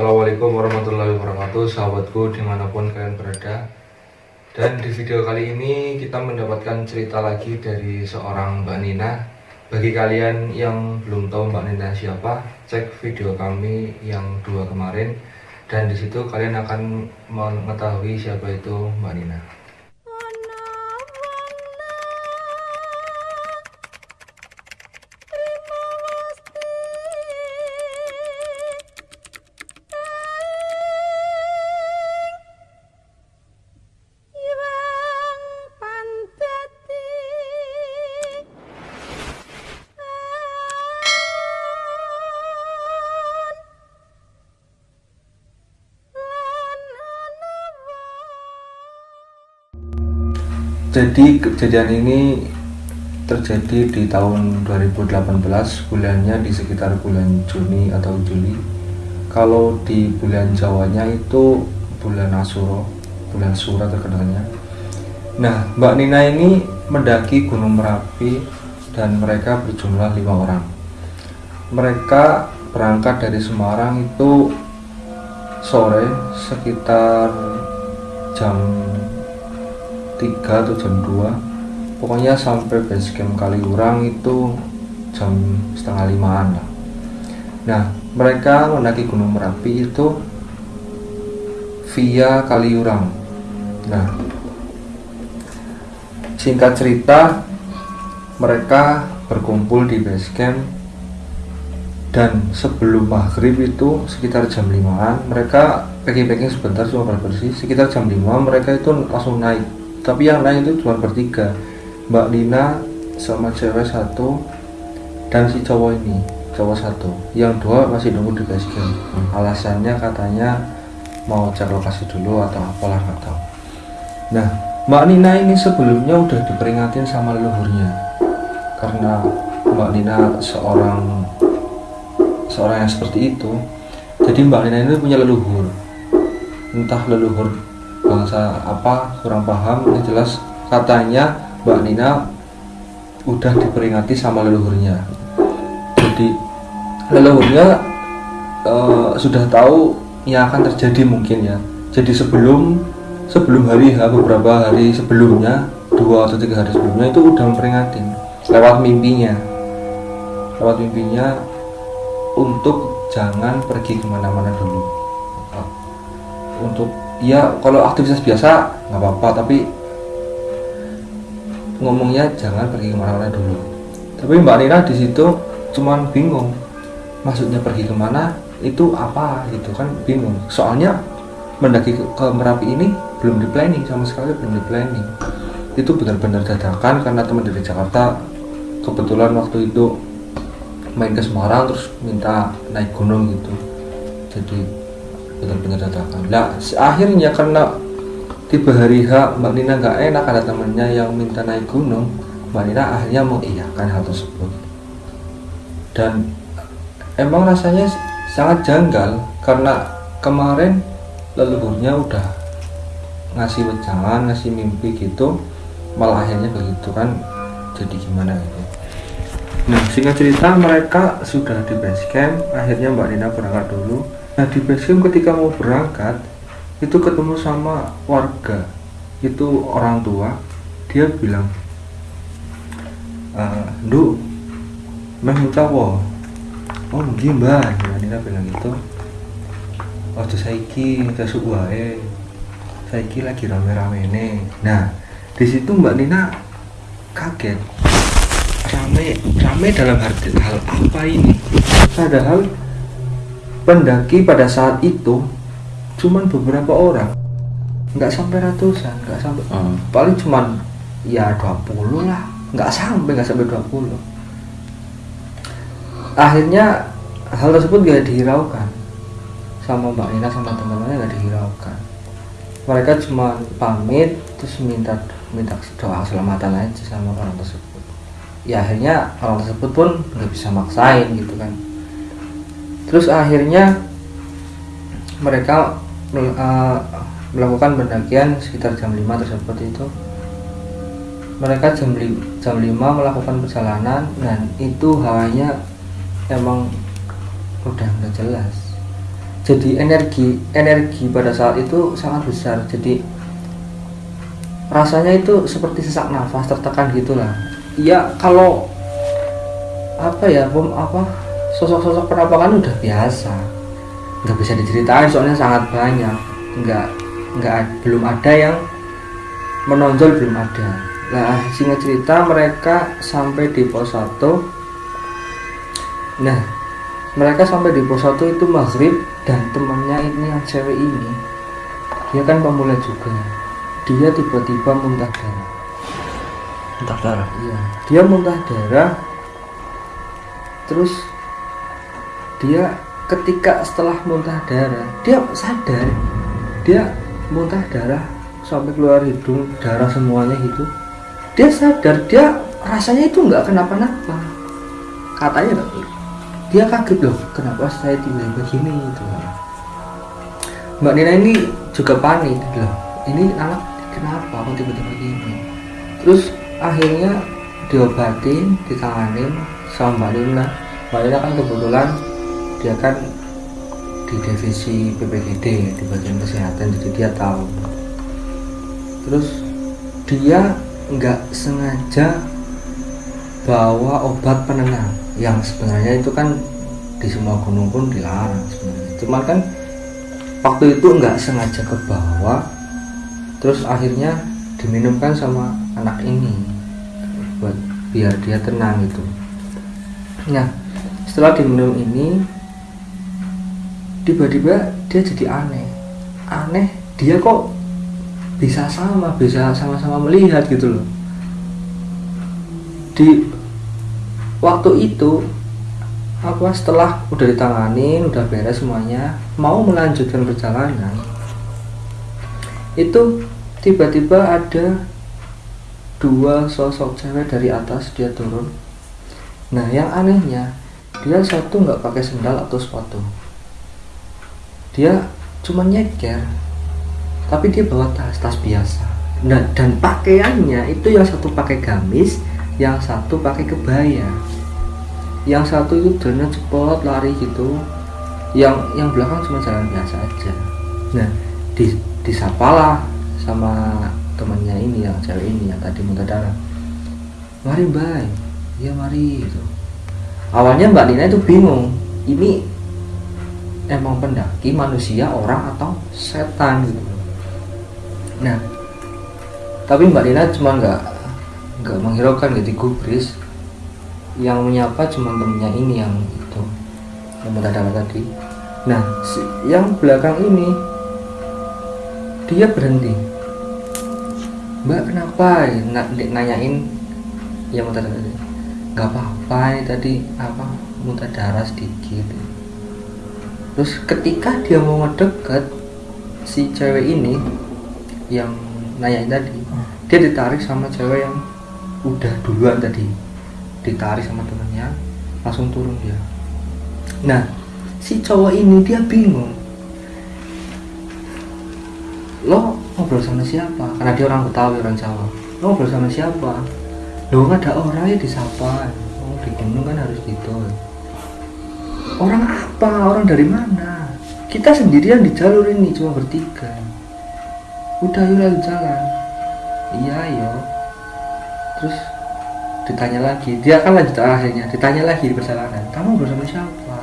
Assalamualaikum warahmatullahi wabarakatuh Sahabatku di mana pun kalian berada. Dan di video kali ini kita mendapatkan cerita lagi dari seorang Mbak Nina. Bagi kalian yang belum tahu Mbak Nina siapa Cek video kami yang dua kemarin. Dan di situ kalian akan mengetahui siapa itu Mbak Nina Jadi kejadian ini terjadi di tahun 2018 bulannya di sekitar bulan Juni atau Juli. Kalau di bulan Jawanya itu bulan Asuro bulan Sura terkenalnya. Nah Mbak Nina ini mendaki Gunung Merapi dan mereka berjumlah lima orang. Mereka berangkat dari Semarang itu sore sekitar jam 3 atau jam 2 pokoknya sampai base camp Kaliurang itu jam setengah limaan lah. Nah mereka mendaki Gunung Merapi itu via Kaliurang. Nah singkat cerita mereka berkumpul di base camp. Dan sebelum maghrib itu sekitar jam 5an mereka packing-packing sebentar cuma bersih sekitar jam 5 mereka itu langsung naik tapi yang lain itu cuma bertiga. Mbak Nina sama cewek satu dan si cowok ini cowok satu. Yang dua masih nunggu di base camp hmm. alasannya katanya mau cek lokasi dulu atau apalah nggak tahu. Nah Mbak Nina ini sebelumnya udah diperingatin sama leluhurnya. Karena Mbak Nina seorang seorang yang seperti itu. Jadi Mbak Nina ini punya leluhur. Entah leluhur bangsa apa kurang paham ini jelas. Katanya Mbak Nina udah diperingati sama leluhurnya. Jadi leluhurnya uh, sudah tahu yang akan terjadi mungkin ya. Jadi sebelum sebelum hari H beberapa hari sebelumnya dua atau tiga hari sebelumnya itu udah memperingatin lewat mimpinya. Lewat mimpinya untuk jangan pergi ke mana-mana dulu. Untuk ya kalau aktivitas biasa nggak apa-apa tapi ngomongnya jangan pergi ke mana-mana dulu. Tapi Mbak Nina di situ cuman bingung maksudnya pergi ke mana itu apa gitu kan bingung. Soalnya mendaki ke, ke Merapi ini belum di planning sama sekali belum di planning itu benar-benar dadakan karena teman dari Jakarta kebetulan waktu itu main ke Semarang terus minta naik gunung gitu. Jadi benar-benar dadakan. Lah akhirnya karena tiba hari H Mbak Nina nggak enak ada temennya yang minta naik gunung. Mbak Nina akhirnya mengiyakan hal tersebut. Dan emang rasanya sangat janggal karena kemarin leluhurnya udah ngasih wejangan ngasih mimpi gitu malah akhirnya begitu kan jadi gimana gitu. Nah singkat cerita mereka sudah di base camp akhirnya Mbak Nina berangkat dulu Nah di basecamp ketika mau berangkat itu ketemu sama warga itu orang tua dia bilang uh, Nduk meh cawo oh nggih mbak ya Nina bilang gitu. Oh saiki tesuk wae saiki lagi rame-rame nih nah di situ mbak Nina kaget. Rame rame dalam arti hal apa ini? Padahal pendaki pada saat itu cuman beberapa orang. Nggak sampai ratusan nggak sampai hmm. paling cuman ya 20 lah. Nggak sampai nggak sampai 20 akhirnya hal tersebut gak dihiraukan. Sama Mbak Nina sama teman-temannya gak dihiraukan. Mereka cuma pamit terus minta minta doa keselamatan aja sama orang tersebut. Ya akhirnya orang tersebut pun nggak bisa maksain gitu kan terus akhirnya mereka uh, melakukan pendakian sekitar jam 5 tersebut itu. Mereka jam, jam 5 melakukan perjalanan dan itu hawanya emang udah nggak jelas. Jadi energi energi pada saat itu sangat besar. Jadi rasanya itu seperti sesak nafas tertekan gitulah. Ya kalau apa ya pem, apa sosok-sosok penampakan udah biasa. Nggak bisa diceritain soalnya sangat banyak. Nggak nggak belum ada yang menonjol belum ada. Nah singkat cerita mereka sampai di pos 1 nah mereka sampai di pos 1 itu maghrib dan temannya ini yang cewek ini dia kan pemula juga. Dia tiba-tiba muntah darah. Muntah darah. iya dia muntah darah. Terus dia ketika setelah muntah darah dia sadar dia muntah darah sampai keluar hidung darah semuanya gitu dia sadar dia rasanya itu nggak kenapa-napa. Katanya dia kaget loh kenapa saya tiba-tiba gini gitu. Mbak Nina ini juga panik gitu loh. Ini anak kenapa kok tiba-tiba gini? Terus akhirnya diobatin ditanganin sama Mbak Nina. Mbak Nina kan kebetulan dia kan di divisi PPGD di bagian kesehatan jadi dia tahu. Terus dia nggak sengaja bawa obat penenang yang sebenarnya itu kan di semua gunung pun dilarang sebenarnya. Cuman kan waktu itu nggak sengaja ke bawah terus akhirnya diminumkan sama anak ini buat biar dia tenang gitu. Nah setelah diminum ini tiba-tiba dia jadi aneh. Aneh dia kok bisa sama bisa sama-sama melihat gitu loh. Di waktu itu apa setelah udah ditangani udah beres semuanya mau melanjutkan perjalanan itu tiba-tiba ada dua sosok cewek dari atas dia turun. Nah yang anehnya dia satu nggak pakai sendal atau sepatu dia cuma nyeker. Tapi dia bawa tas tas biasa. Nah, dan pakaiannya itu yang satu pakai gamis yang satu pakai kebaya. Yang satu itu jalan cepot lari gitu. Yang yang belakang cuma jalan biasa aja. Nah di disapalah sama temannya ini yang cewek ini yang tadi muntah darah. Mari mbak. Ya mari gitu. Awalnya mbak Nina itu bingung. Ini emang pendaki manusia orang atau setan gitu. Nah tapi mbak Nina cuma nggak nggak menghiraukan gitu gubris yang menyapa cuma temennya ini yang itu yang darah tadi. Nah si, yang belakang ini dia berhenti. Mbak kenapa? N nanyain yang muntah darah tadi nggak apa-apa tadi apa muntah darah sedikit terus ketika dia mau ngedeket si cewek ini yang nanyain tadi dia ditarik sama cewek yang udah duluan tadi. Ditarik sama temennya langsung turun dia. Nah si cowok ini dia bingung. Lo ngobrol sama siapa? Karena dia orang Betawi orang Jawa. Lo ngobrol sama siapa? Lo nggak ada orang ya disapa. Oh di gunung kan harus gitu orang apa? Orang dari mana? Kita sendirian di jalur ini cuma bertiga. Udah yuk lalu jalan. Iya yo terus ditanya lagi. Dia akan lanjut akhirnya. Ditanya lagi di perjalanan. Kamu bersama siapa?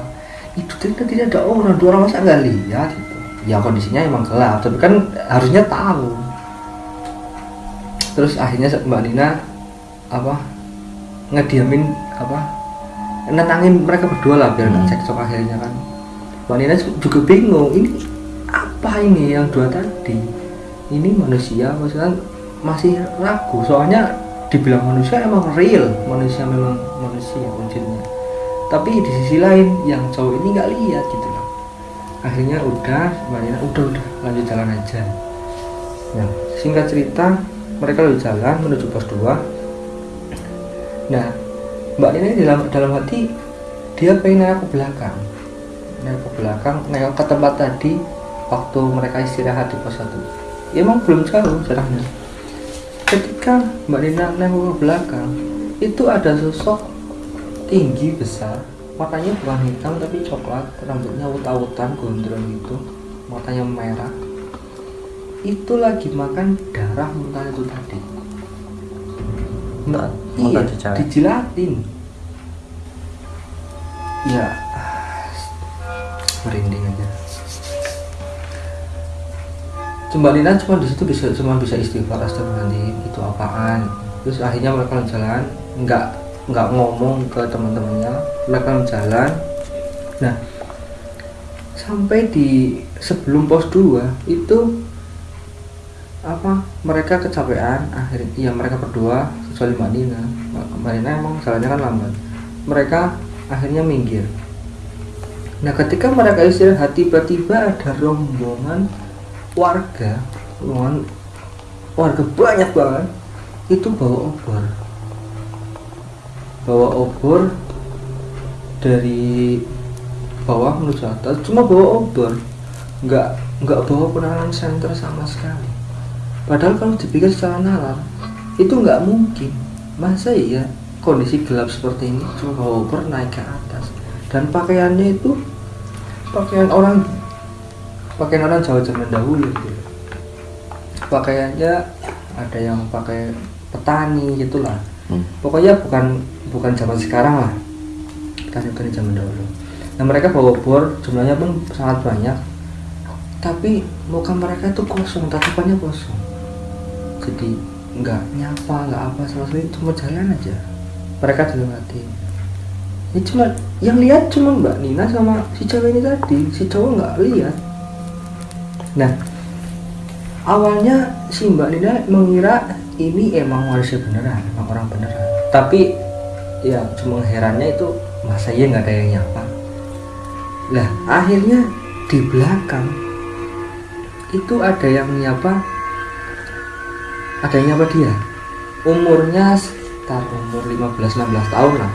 Itu tidak tidak ada orang. Dua orang masa nggak lihat gitu. Ya kondisinya emang gelap tapi kan harusnya tahu. Terus akhirnya mbak Nina apa ngediamin apa nenangin mereka berdua lah biar nggak Hmm. cekcok akhirnya kan. Mbak Nina juga bingung ini apa ini yang dua tadi? Ini manusia maksudnya masih ragu. Soalnya dibilang manusia emang real manusia memang manusia wujudnya. Tapi di sisi lain yang cowok ini nggak lihat gitu loh. Akhirnya udah mbak Nina udah udah lanjut jalan aja. Nah singkat cerita mereka lanjut jalan menuju pos 2 nah mbak Nina ini dalam dalam hati dia pengen nengok ke belakang. Nengok ke belakang nengok ke tempat tadi waktu mereka istirahat di pos 1 ya, emang belum jauh jaraknya. Ketika mbak Nina nengok ke belakang itu ada sosok tinggi besar. Matanya bukan hitam tapi coklat. Rambutnya awut-awutan gondrong gitu. Matanya merah. Itu lagi makan darah muntah itu tadi Iya muntah di cewek. dijilatin. Ya merinding aja. Mbak Nina cuma di situ bisa cuma bisa istighfar astagfirullahaladzim itu apaan? Terus akhirnya mereka jalan nggak nggak ngomong ke teman-temannya mereka jalan. Nah sampai di sebelum pos 2 itu apa? Mereka kecapean akhirnya iya mereka berdua kecuali Mbak Nina. Emang jalannya kan lambat. Mereka akhirnya minggir. Nah ketika mereka istirahat tiba-tiba ada rombongan warga rombongan warga banyak banget itu bawa obor. Bawa obor dari bawah menuju atas cuma bawa obor. Nggak nggak bawa penanganan center sama sekali padahal kalau dipikir secara nalar itu nggak mungkin. Masa iya kondisi gelap seperti ini cuma bawa naik ke atas? Dan pakaiannya itu pakaian orang pakaian orang Jawa zaman dahulu gitu pakaiannya ada yang pakai petani gitulah. Hmm. pokoknya bukan bukan zaman sekarang lah. Petani petani zaman dahulu. Nah mereka bawa bor jumlahnya pun sangat banyak. Tapi muka mereka itu kosong tatapannya kosong jadi nggak nyapa nggak apa sekali cuma jalan aja. Mereka dilewati ini cuma yang lihat cuma mbak Nina sama si cewek ini tadi. Si cowok nggak lihat. Nah awalnya si mbak Nina mengira ini emang manusia beneran emang orang beneran. Tapi ya cuma herannya itu masa iya nggak ada yang nyapa. Lah akhirnya di belakang itu ada yang nyapa ada yang nyapa dia? Umurnya sekitar umur 15-16 tahun lah.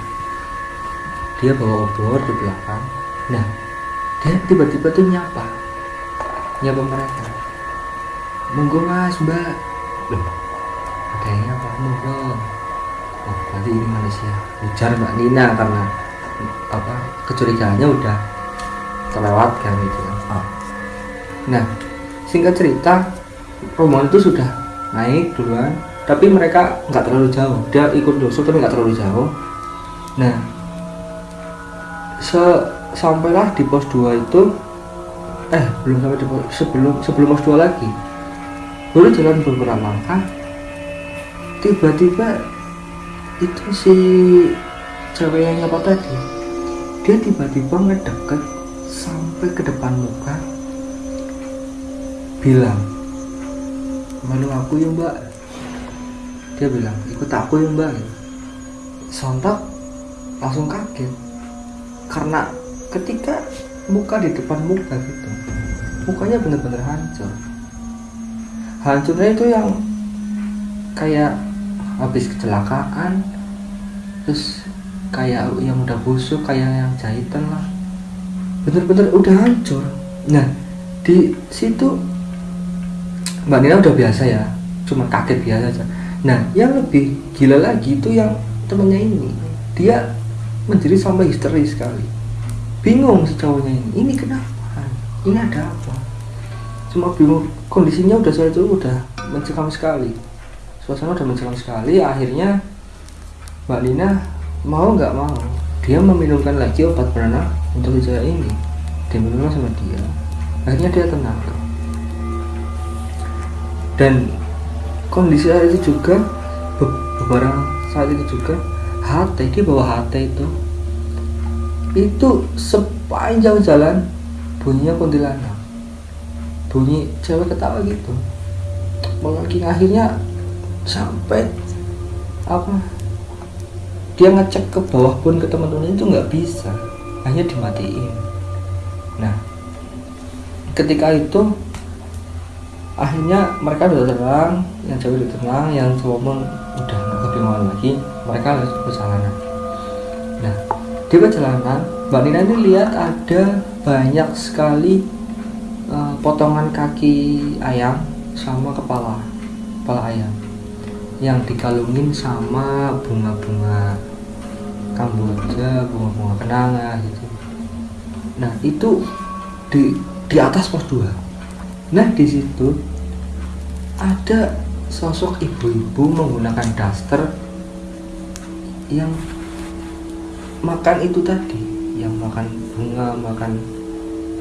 Dia bawa obor di belakang. Nah dia tiba-tiba tuh nyapa. Nyapa mereka. Monggo mas mbak. Loh, yang nyapa monggo. Oh berarti ini Malaysia. Ujar mbak Nina karena apa kecurigaannya udah terlewatkan gitu kan. Ah. nah singkat cerita rombongan itu sudah naik duluan. Tapi mereka nggak terlalu jauh. Dia ikut dosul tapi nggak terlalu jauh. Nah sampailah di pos 2 itu eh belum sampai di pos sebelum sebelum pos 2 lagi. Baru jalan beberapa langkah tiba-tiba itu si cewek yang nyapa tadi dia tiba-tiba ngedeket sampai ke depan muka bilang malu aku ya mbak. Dia bilang ikut aku ya mbak. Sontak langsung kaget. Karena ketika muka di depan muka gitu mukanya bener-bener hancur. Hancurnya itu yang kayak habis kecelakaan terus kayak yang udah busuk kayak yang jahitan lah. Bener-bener udah hancur. Nah di situ mbak Nina udah biasa ya cuma kaget biasa aja. Nah yang lebih gila lagi itu yang temennya ini. Dia menjadi sampai histeris sekali. Bingung si cowoknya ini ini kenapa? Ini ada apa? Cuma bingung kondisinya udah saya itu udah mencekam sekali. Suasana udah mencekam sekali akhirnya mbak Nina mau nggak mau dia meminumkan lagi obat penenang untuk si cewek ini. Dia minum sama dia. Akhirnya dia tenang dan kondisi saat itu juga be- beberapa saat itu juga HT dia bawa HT itu. Itu sepanjang jalan bunyinya kuntilanak. Bunyi cewek ketawa gitu. Apalagi akhirnya sampai apa dia ngecek ke bawah pun ke teman-teman itu nggak bisa. Hanya dimatiin. Nah ketika itu akhirnya mereka udah tenang yang cewek udah tenang yang cowok pun udah nggak kebingungan lagi mereka harus perjalanan nah di perjalanan mbak Nina ini lihat ada banyak sekali eh, potongan kaki ayam sama kepala kepala ayam yang dikalungin sama bunga-bunga kamboja bunga-bunga kenanga gitu. Nah itu di di atas pos 2 nah di situ ada sosok ibu-ibu menggunakan daster yang makan itu tadi yang makan bunga makan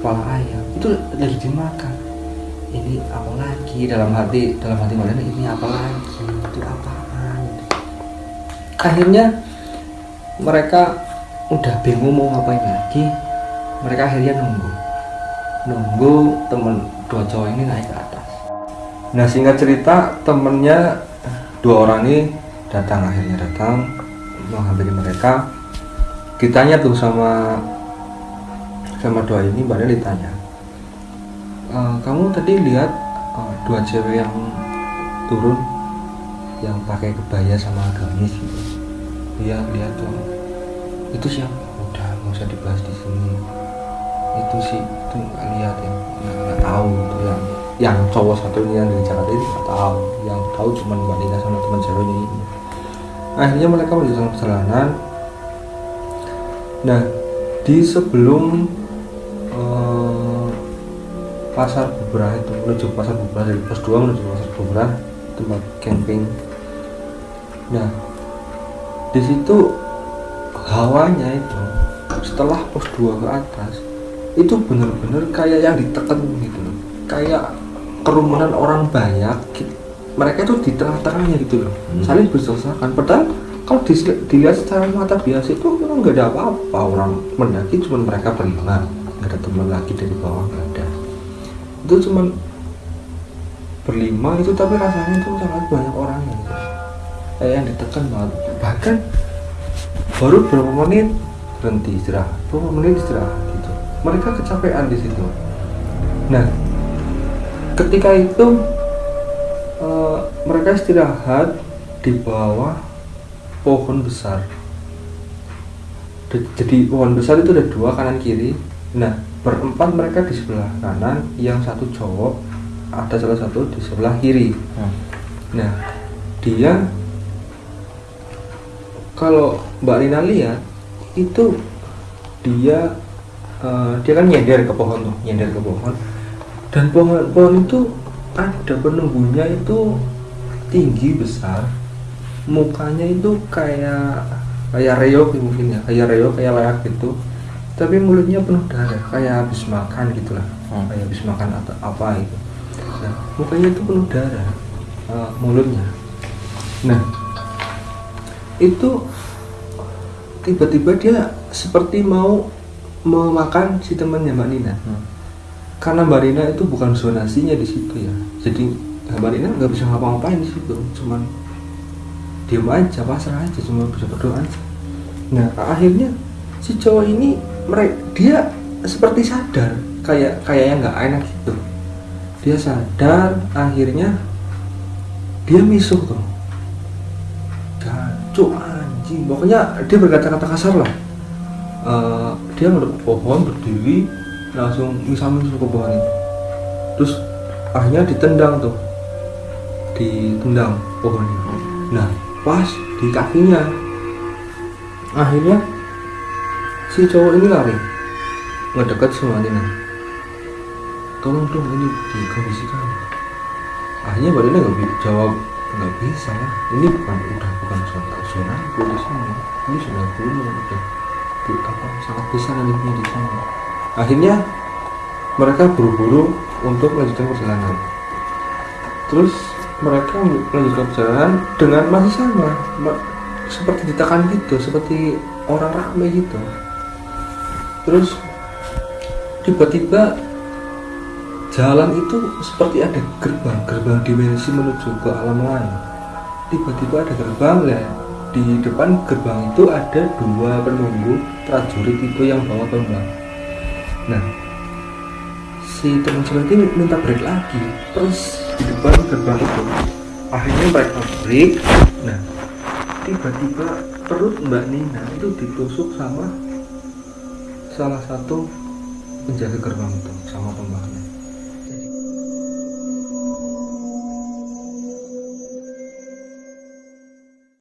kepala ayam. Itu lagi dimakan. Ini apa lagi? Dalam hati dalam hati kalian ini apa lagi? Itu apaan? Akhirnya mereka udah bingung mau ngapain lagi. Mereka akhirnya nunggu. Nunggu temen dua cowok ini naik ke nah singkat cerita temennya dua orang ini datang akhirnya datang menghampiri mereka. Ditanya tuh sama sama dua ini mbaknya ditanya "E, kamu tadi lihat eh, dua cewek yang turun yang pakai kebaya sama gamis gitu? Iya lihat tuh. Itu siapa? Udah nggak usah dibahas di sini. Itu sih itu nggak lihat ya nggak tahu itu yang yang cowok satu ini yang dari Jakarta itu nggak tahu. Yang tahu cuma mbak Lina sama teman ceweknya ini. Akhirnya mereka melanjutkan perjalanan. Nah di sebelum eh, pasar Bubra itu menuju pasar Bubra dari pos 2 menuju pasar Bubra tempat camping. Nah di situ hawanya itu setelah pos 2 ke atas itu bener-bener kayak yang ditekan gitu loh. Kayak kerumunan orang banyak mereka itu di tengah-tengahnya gitu loh. Hmm. saling berdesakan padahal kalau dis- dilihat secara mata biasa itu memang nggak ada apa-apa. Orang mendaki cuma mereka berlima nggak ada teman lagi dari bawah nggak ada. Itu cuma berlima itu tapi rasanya itu sangat banyak orangnya gitu. kayak yang ditekan banget bahkan baru berapa menit berhenti istirahat. Berapa menit istirahat gitu. Mereka kecapean di situ. Nah ketika itu eh, mereka istirahat di bawah pohon besar jadi pohon besar itu ada dua kanan kiri nah berempat mereka di sebelah kanan yang satu cowok ada salah satu di sebelah kiri Hmm. Nah, dia kalau Mbak Rina lihat itu dia eh, dia kan nyender ke pohon tuh, nyender ke pohon. Dan pohon-pohon itu ada penunggunya itu tinggi besar. Mukanya itu kayak kayak reok mungkin ya, kayak reok kayak layak gitu. Tapi mulutnya penuh darah, kayak habis makan gitulah. Hmm. Kayak habis makan atau apa gitu. Nah, mukanya itu penuh darah uh, mulutnya. Nah, itu tiba-tiba dia seperti mau memakan si temannya Mbak Nina. Hmm. Karena Mbak Nina itu bukan zonasinya di situ ya. Jadi ya Mbak Nina nggak bisa ngapa-ngapain di situ, cuman diam aja, pasrah aja, cuma bisa berdoa aja. Nah, akhirnya si cowok ini mereka dia seperti sadar kayak kayaknya nggak enak gitu. Dia sadar akhirnya dia misuh tuh. Gancuk anjing. Pokoknya dia berkata-kata kasar lah. Eh, dia ngadep pohon berdiri langsung misah-misah ke pohon itu terus akhirnya ditendang tuh. Ditendang pohonnya nah pas di kakinya. Akhirnya si cowok ini lari. Ngedekat sama Nina tolong dong ini dikondisikan. Akhirnya Dina nggak bisa jawab nggak bisa lah. Ini bukan udah bukan zona zona aku di sini. Ini sudah gunung udah apa sangat besar nantinya di sana akhirnya mereka buru-buru untuk melanjutkan perjalanan. Terus mereka melanjutkan perjalanan dengan masih sama ma- seperti ditekan gitu seperti orang ramai gitu. Terus tiba-tiba jalan itu seperti ada gerbang gerbang dimensi menuju ke alam lain. Tiba-tiba ada gerbang ya di depan gerbang itu ada dua penunggu prajurit itu yang bawa tombak nah si teman cewek ini minta break lagi. Terus di depan gerbang itu akhirnya mereka break. Nah tiba-tiba perut mbak Nina itu ditusuk sama salah satu penjaga gerbang itu sama tombaknya